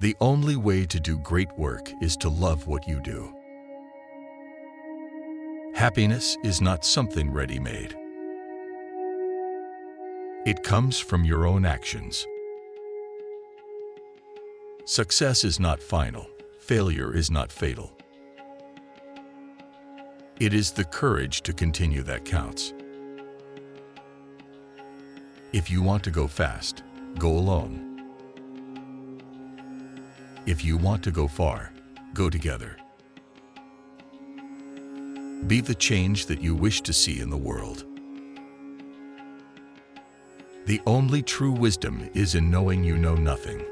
The only way to do great work is to love what you do. Happiness is not something ready-made. It comes from your own actions. Success is not final. Failure is not fatal. It is the courage to continue that counts. If you want to go fast, go alone. If you want to go far, go together. Be the change that you wish to see in the world. The only true wisdom is in knowing you know nothing.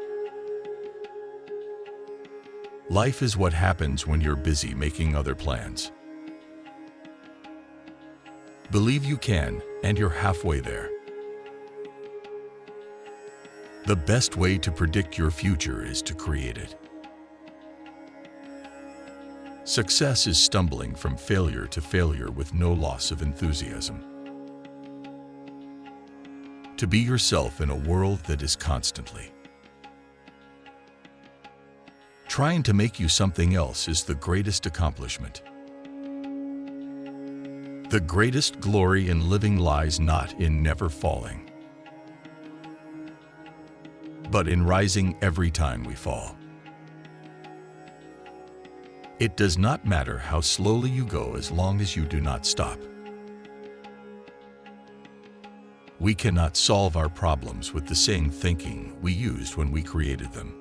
Life is what happens when you're busy making other plans. Believe you can, and you're halfway there. The best way to predict your future is to create it. Success is stumbling from failure to failure with no loss of enthusiasm. To be yourself in a world that is constantly trying to make you something else is the greatest accomplishment. The greatest glory in living lies not in never falling, but in rising every time we fall. It does not matter how slowly you go as long as you do not stop. We cannot solve our problems with the same thinking we used when we created them.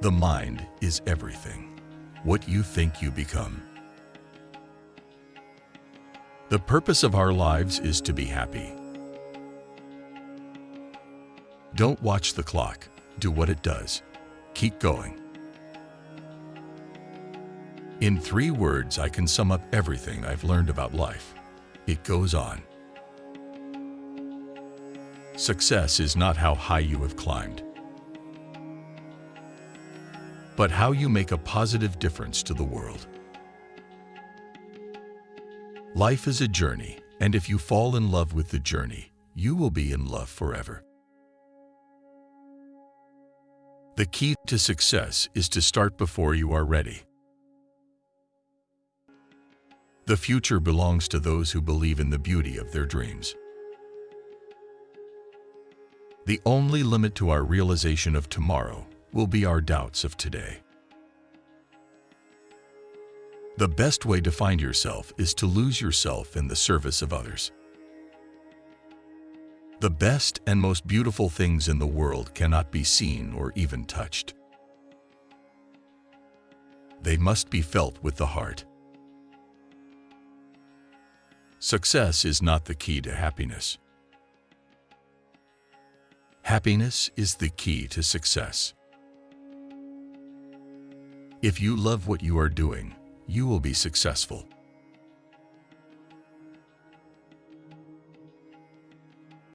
The mind is everything. What you think you become. The purpose of our lives is to be happy. Don't watch the clock. Do what it does. Keep going. In three words, I can sum up everything I've learned about life. It goes on. Success is not how high you have climbed, but how you make a positive difference to the world. Life is a journey, and if you fall in love with the journey, you will be in love forever. The key to success is to start before you are ready. The future belongs to those who believe in the beauty of their dreams. The only limit to our realization of tomorrow will be our doubts of today. The best way to find yourself is to lose yourself in the service of others. The best and most beautiful things in the world cannot be seen or even touched. They must be felt with the heart. Success is not the key to happiness. Happiness is the key to success. If you love what you are doing, you will be successful.